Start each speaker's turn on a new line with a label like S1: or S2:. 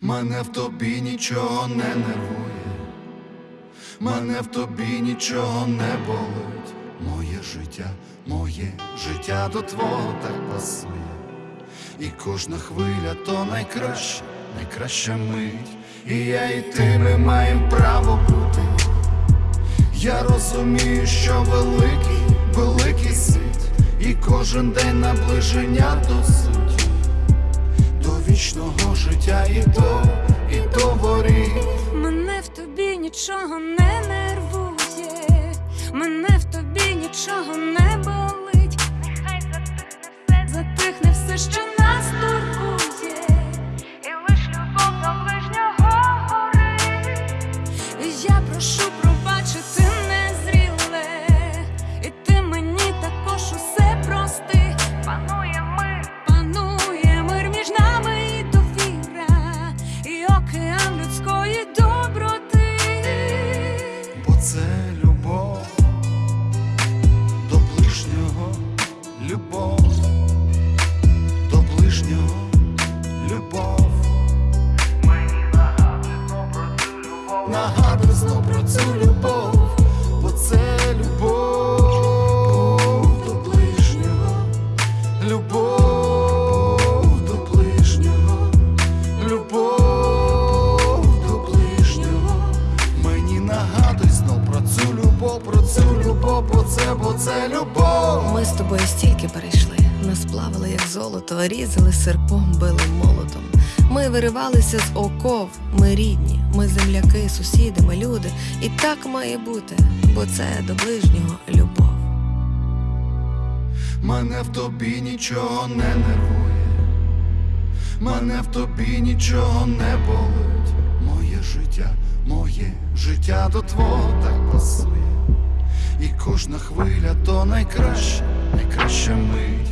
S1: Мене в тобі нічого не нервує, мене в тобі нічого не болить. Моє життя, моє життя до твого так пасує. І кожна хвиля то найкраща, найкраща мить. І я і ти ми маємо право бути. Я розумію, що великий, великий світ, і кожен день наближення до суті, до вічного життя і до, і до воріт.
S2: Мене в тобі нічого не нервує, мене в тобі нічого не
S1: цю любов, бо це любов до ближнього, любов до ближнього, любов до ближнього. Мені нагадуй знов про цю любов, про цю любов, бо бо це любов.
S3: Ми з тобою стільки перейшли, як золото, різали серпом, били молотом. Ми виривалися з оков, ми рідні, ми земляки, сусіди, ми люди. І так має бути, бо це до ближнього любов.
S1: Мене в тобі нічого не нервує, мене в тобі нічого не болить. Моє життя, моє життя до твого так пасує. І кожна хвиля то найкраща, найкраща мить.